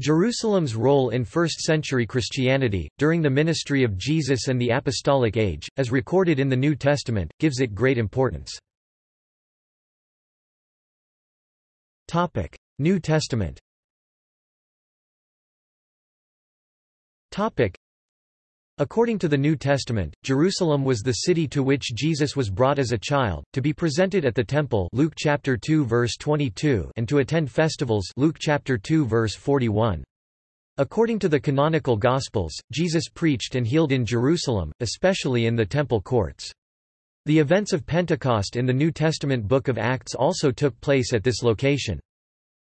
Jerusalem's role in first-century Christianity, during the ministry of Jesus and the Apostolic Age, as recorded in the New Testament, gives it great importance. New Testament According to the New Testament, Jerusalem was the city to which Jesus was brought as a child, to be presented at the temple Luke chapter 2 verse 22 and to attend festivals Luke chapter 2 verse 41. According to the canonical Gospels, Jesus preached and healed in Jerusalem, especially in the temple courts. The events of Pentecost in the New Testament book of Acts also took place at this location.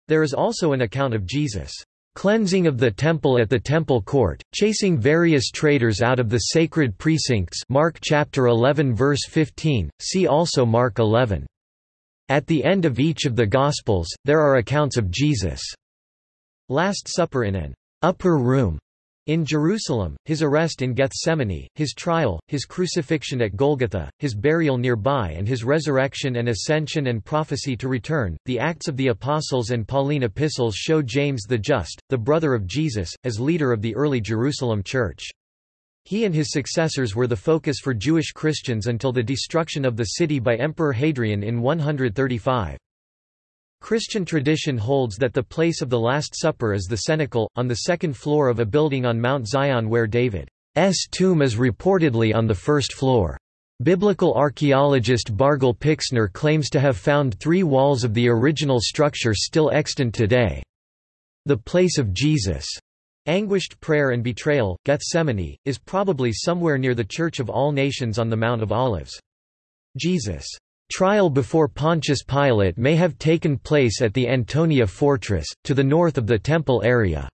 There is also an account of Jesus' cleansing of the temple at the temple court, chasing various traders out of the sacred precincts Mark chapter 11 verse 15, see also Mark 11. At the end of each of the Gospels, there are accounts of Jesus' Last Supper in an upper room in Jerusalem, his arrest in Gethsemane, his trial, his crucifixion at Golgotha, his burial nearby and his resurrection and ascension and prophecy to return, the Acts of the Apostles and Pauline epistles show James the Just, the brother of Jesus, as leader of the early Jerusalem church. He and his successors were the focus for Jewish Christians until the destruction of the city by Emperor Hadrian in 135. Christian tradition holds that the place of the Last Supper is the cenacle, on the second floor of a building on Mount Zion where David's tomb is reportedly on the first floor. Biblical archaeologist Bargil Pixner claims to have found three walls of the original structure still extant today. The place of Jesus' anguished prayer and betrayal, Gethsemane, is probably somewhere near the Church of All Nations on the Mount of Olives. Jesus' Trial before Pontius Pilate may have taken place at the Antonia fortress, to the north of the temple area.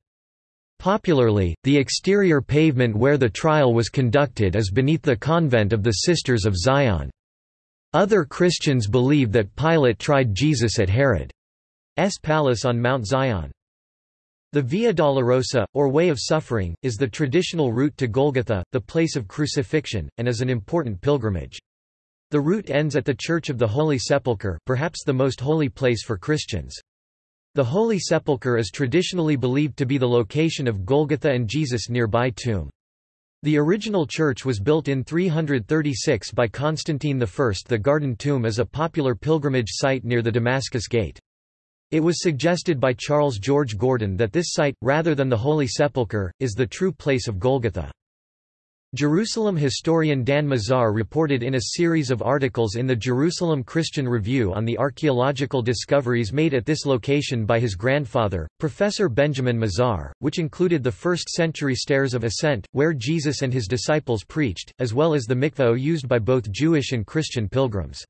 Popularly, the exterior pavement where the trial was conducted is beneath the convent of the Sisters of Zion. Other Christians believe that Pilate tried Jesus at Herod's palace on Mount Zion. The Via Dolorosa, or Way of Suffering, is the traditional route to Golgotha, the place of crucifixion, and is an important pilgrimage. The route ends at the Church of the Holy Sepulchre, perhaps the most holy place for Christians. The Holy Sepulchre is traditionally believed to be the location of Golgotha and Jesus' nearby tomb. The original church was built in 336 by Constantine I. The Garden Tomb is a popular pilgrimage site near the Damascus Gate. It was suggested by Charles George Gordon that this site, rather than the Holy Sepulchre, is the true place of Golgotha. Jerusalem historian Dan Mazar reported in a series of articles in the Jerusalem Christian Review on the archaeological discoveries made at this location by his grandfather, Professor Benjamin Mazar, which included the first-century stairs of ascent, where Jesus and his disciples preached, as well as the mikveh used by both Jewish and Christian pilgrims.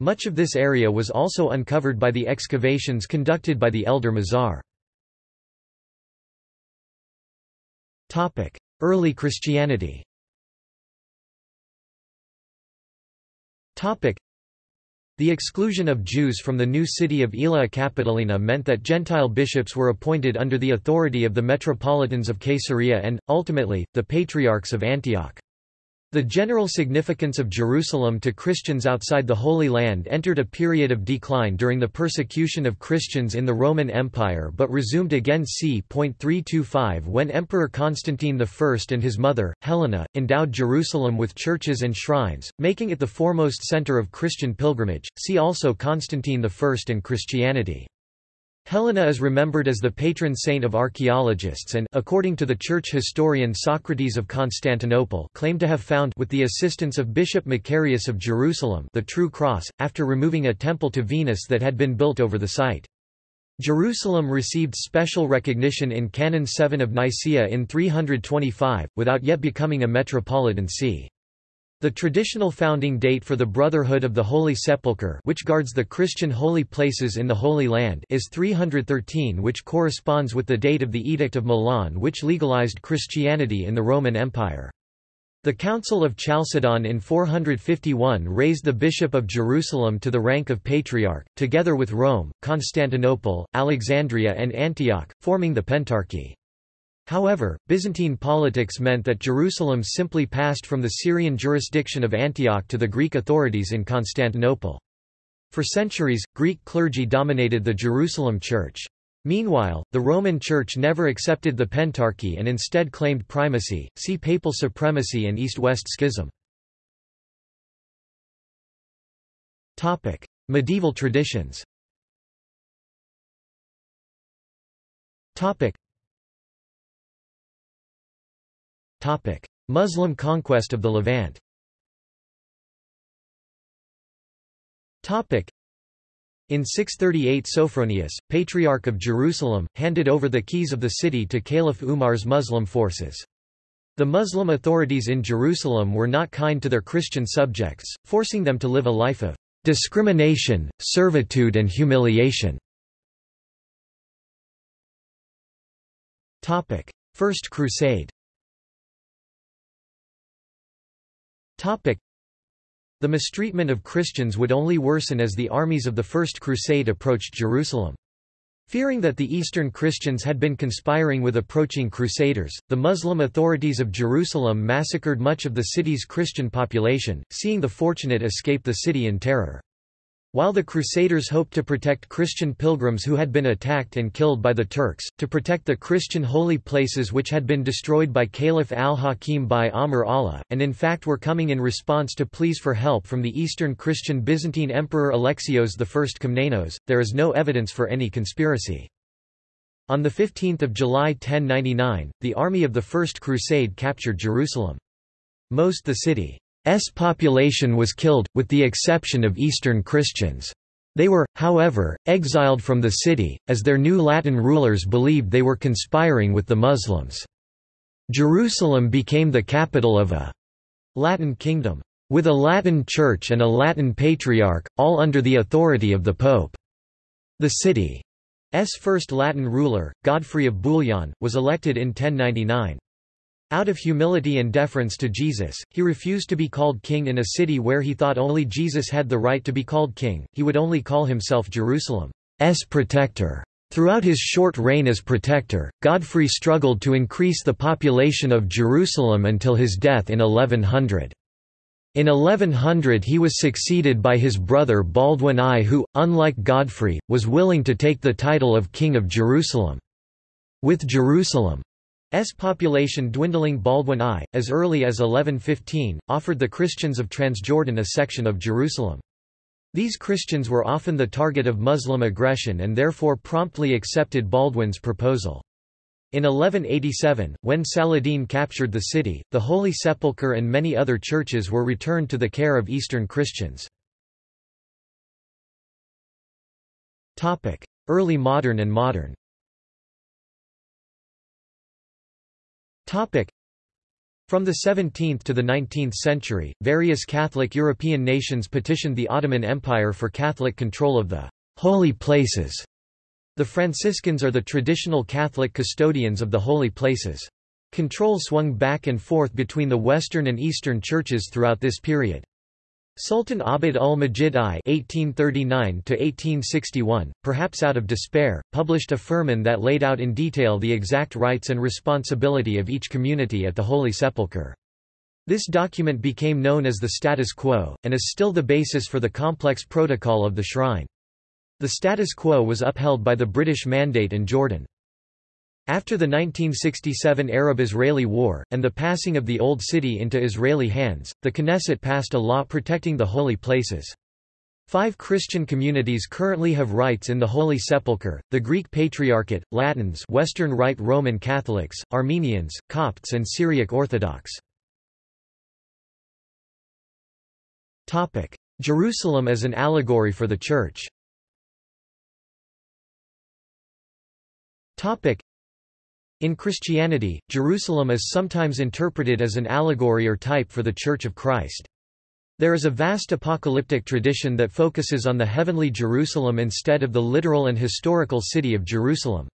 Much of this area was also uncovered by the excavations conducted by the elder Mazar. Early Christianity The exclusion of Jews from the new city of Aelia Capitolina meant that Gentile bishops were appointed under the authority of the metropolitans of Caesarea and, ultimately, the patriarchs of Antioch. The general significance of Jerusalem to Christians outside the Holy Land entered a period of decline during the persecution of Christians in the Roman Empire but resumed again c. 325 when Emperor Constantine I and his mother, Helena, endowed Jerusalem with churches and shrines, making it the foremost center of Christian pilgrimage. See also Constantine I and Christianity. Helena is remembered as the patron saint of archaeologists and according to the church historian Socrates of Constantinople claimed to have found with the assistance of Bishop Macarius of Jerusalem the true cross, after removing a temple to Venus that had been built over the site. Jerusalem received special recognition in Canon 7 of Nicaea in 325, without yet becoming a metropolitan see. The traditional founding date for the Brotherhood of the Holy Sepulchre which guards the Christian holy places in the Holy Land is 313 which corresponds with the date of the Edict of Milan which legalized Christianity in the Roman Empire. The Council of Chalcedon in 451 raised the Bishop of Jerusalem to the rank of Patriarch, together with Rome, Constantinople, Alexandria and Antioch, forming the Pentarchy. However, Byzantine politics meant that Jerusalem simply passed from the Syrian jurisdiction of Antioch to the Greek authorities in Constantinople. For centuries, Greek clergy dominated the Jerusalem Church. Meanwhile, the Roman Church never accepted the Pentarchy and instead claimed primacy. See Papal supremacy and East-West schism. Medieval traditions. Topic. Muslim conquest of the Levant. Topic. In 638 Sophronius, Patriarch of Jerusalem, handed over the keys of the city to Caliph Umar's Muslim forces. The Muslim authorities in Jerusalem were not kind to their Christian subjects, forcing them to live a life of discrimination, servitude and humiliation. First Crusade the mistreatment of Christians would only worsen as the armies of the First Crusade approached Jerusalem. Fearing that the Eastern Christians had been conspiring with approaching Crusaders, the Muslim authorities of Jerusalem massacred much of the city's Christian population, seeing the fortunate escape the city in terror. While the Crusaders hoped to protect Christian pilgrims who had been attacked and killed by the Turks, to protect the Christian holy places which had been destroyed by Caliph al-Hakim bi-Amr Allah, and in fact were coming in response to pleas for help from the Eastern Christian Byzantine Emperor Alexios I Komnenos, there is no evidence for any conspiracy. On 15 July 1099, the army of the First Crusade captured Jerusalem. Most the city population was killed, with the exception of Eastern Christians. They were, however, exiled from the city, as their new Latin rulers believed they were conspiring with the Muslims. Jerusalem became the capital of a Latin kingdom, with a Latin church and a Latin patriarch, all under the authority of the Pope. The city's first Latin ruler, Godfrey of Bouillon, was elected in 1099. Out of humility and deference to Jesus, he refused to be called king in a city where he thought only Jesus had the right to be called king, he would only call himself Jerusalem's protector. Throughout his short reign as protector, Godfrey struggled to increase the population of Jerusalem until his death in 1100. In 1100 he was succeeded by his brother Baldwin I who, unlike Godfrey, was willing to take the title of King of Jerusalem. With Jerusalem S population dwindling Baldwin I, as early as 1115, offered the Christians of Transjordan a section of Jerusalem. These Christians were often the target of Muslim aggression and therefore promptly accepted Baldwin's proposal. In 1187, when Saladin captured the city, the Holy Sepulchre and many other churches were returned to the care of Eastern Christians. Early modern and modern From the 17th to the 19th century, various Catholic European nations petitioned the Ottoman Empire for Catholic control of the holy places. The Franciscans are the traditional Catholic custodians of the holy places. Control swung back and forth between the Western and Eastern churches throughout this period. Sultan Abd al-Majid I (1839–1861), perhaps out of despair, published a firman that laid out in detail the exact rights and responsibility of each community at the Holy Sepulchre. This document became known as the status quo, and is still the basis for the complex protocol of the shrine. The status quo was upheld by the British Mandate and Jordan. After the 1967 Arab-Israeli War, and the passing of the Old City into Israeli hands, the Knesset passed a law protecting the holy places. Five Christian communities currently have rights in the Holy Sepulchre, the Greek Patriarchate, Latins Western Rite Roman Catholics, Armenians, Copts and Syriac Orthodox. Jerusalem as an allegory for the Church in Christianity, Jerusalem is sometimes interpreted as an allegory or type for the Church of Christ. There is a vast apocalyptic tradition that focuses on the heavenly Jerusalem instead of the literal and historical city of Jerusalem.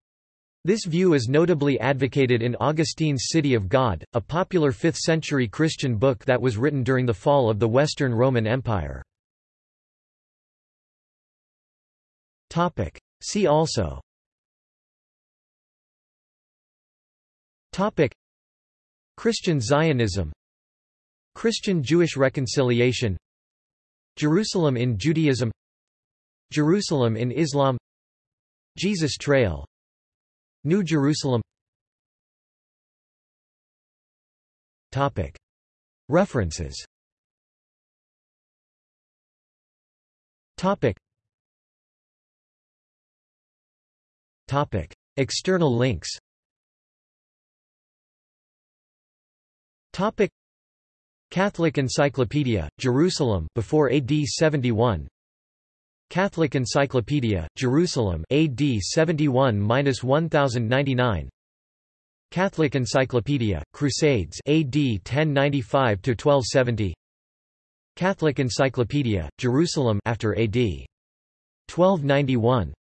This view is notably advocated in Augustine's City of God, a popular 5th-century Christian book that was written during the fall of the Western Roman Empire. See also Topic. Christian Zionism. Christian-Jewish reconciliation. Jerusalem in Judaism. Jerusalem in Islam. Jesus Trail. New Jerusalem. Topic. References. Topic. Topic. External links Topic. Catholic Encyclopedia, Jerusalem before AD 71 Catholic Encyclopedia, Jerusalem AD 71-1099 Catholic Encyclopedia, Crusades AD 1095-1270 Catholic Encyclopedia, Jerusalem after AD 1291